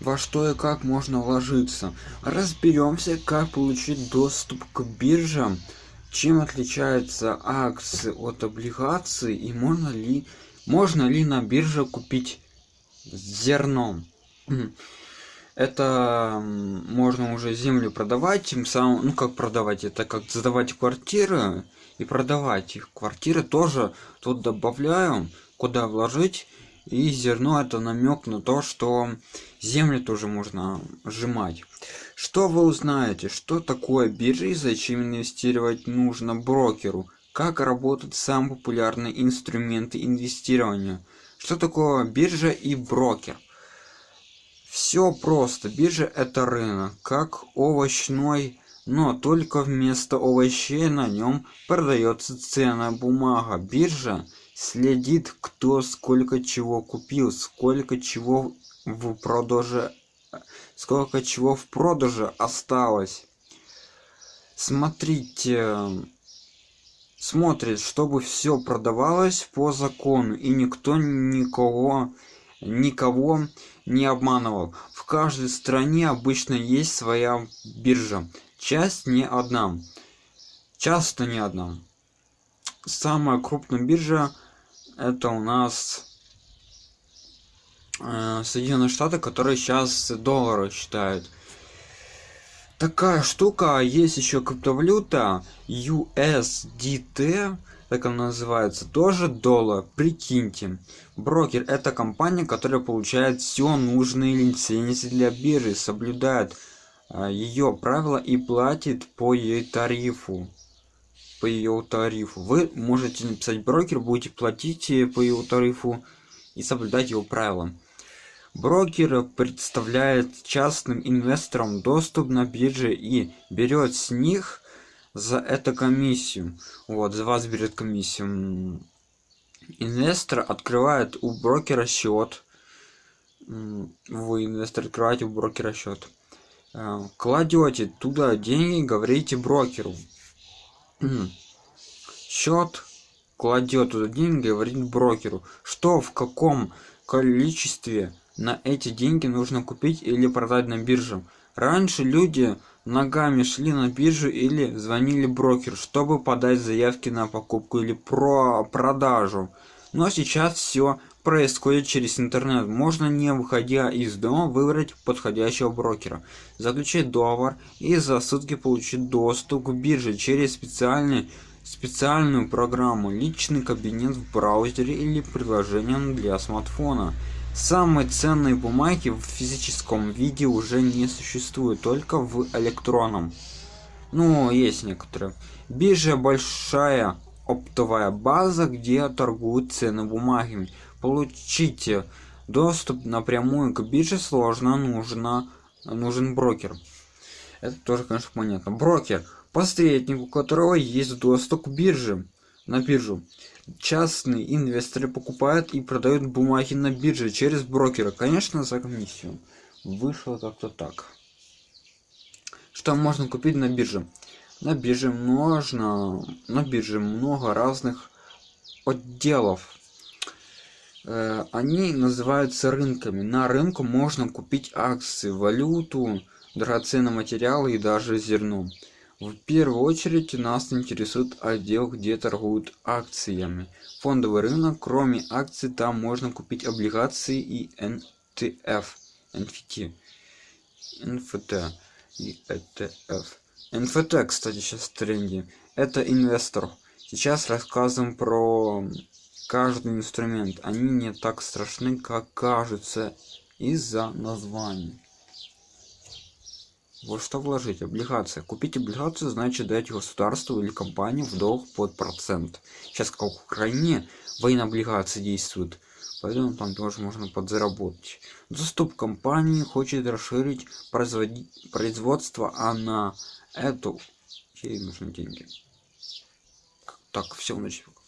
во что и как можно вложиться. Разберемся, как получить доступ к биржам, чем отличаются акции от облигаций и можно ли, можно ли на бирже купить зерном. Это можно уже землю продавать, тем самым, ну как продавать, это как сдавать квартиры и продавать их. Квартиры тоже тут добавляю, куда вложить и зерно это намек на то что землю тоже можно сжимать. Что вы узнаете? Что такое биржа и зачем инвестировать нужно брокеру? Как работают самые популярные инструменты инвестирования? Что такое биржа и брокер? Все просто. Биржа это рынок как овощной но только вместо овощей на нем продается ценная бумага. Биржа следит кто сколько чего купил сколько чего в продаже сколько чего в продаже осталось. Смотрите смотрит чтобы все продавалось по закону и никто никого никого не обманывал. В каждой стране обычно есть своя биржа. Часть не одна. Часто не одна. Самая крупная биржа это у нас э, Соединенные Штаты, которые сейчас доллары считают. Такая штука, есть еще криптовалюта USDT, так она называется, тоже доллар, прикиньте. Брокер это компания, которая получает все нужные лицензии для биржи, соблюдает э, ее правила и платит по ее тарифу по ее тарифу. Вы можете написать брокер, будете платить э, по его тарифу и соблюдать его правила. Брокер представляет частным инвесторам доступ на бирже и берет с них за это комиссию. Вот, за вас берет комиссию. Инвестор открывает у брокера счет. Вы, инвестор, открываете у брокера счет. Э, кладете туда деньги, говорите брокеру счет кладет туда деньги говорит брокеру. Что в каком количестве на эти деньги нужно купить или продать на бирже? Раньше люди ногами шли на биржу или звонили брокеру чтобы подать заявки на покупку или про продажу. Но сейчас все происходит через интернет. Можно не выходя из дома выбрать подходящего брокера заключить договор и за сутки получить доступ к бирже через специальный специальную программу личный кабинет в браузере или приложением для смартфона. Самые ценные бумаги в физическом виде уже не существуют только в электронном. Ну есть некоторые. Биржа большая оптовая база где торгуют цены бумагами получите доступ напрямую к бирже сложно нужно нужен брокер. Это тоже конечно понятно. Брокер посредник у которого есть доступ к бирже на биржу. Частные инвесторы покупают и продают бумаги на бирже через брокера. Конечно за комиссию. Вышло как-то так. Что можно купить на бирже? На бирже можно на бирже много разных отделов они называются рынками. На рынку можно купить акции валюту драгоценные материалы и даже зерно. В первую очередь нас интересует отдел где торгуют акциями. Фондовый рынок. Кроме акций там можно купить облигации и ntf nft nft и etf nft кстати сейчас в тренде. Это инвестор. Сейчас рассказываем про каждый инструмент. Они не так страшны как кажутся из-за названий. Вот что вложить? Облигация купить облигацию значит дать государству или компании в долг под процент. Сейчас как в украине военные облигации действуют поэтому там тоже можно подзаработать. Доступ компании хочет расширить производить производство а на эту ей нужны деньги? Так все значит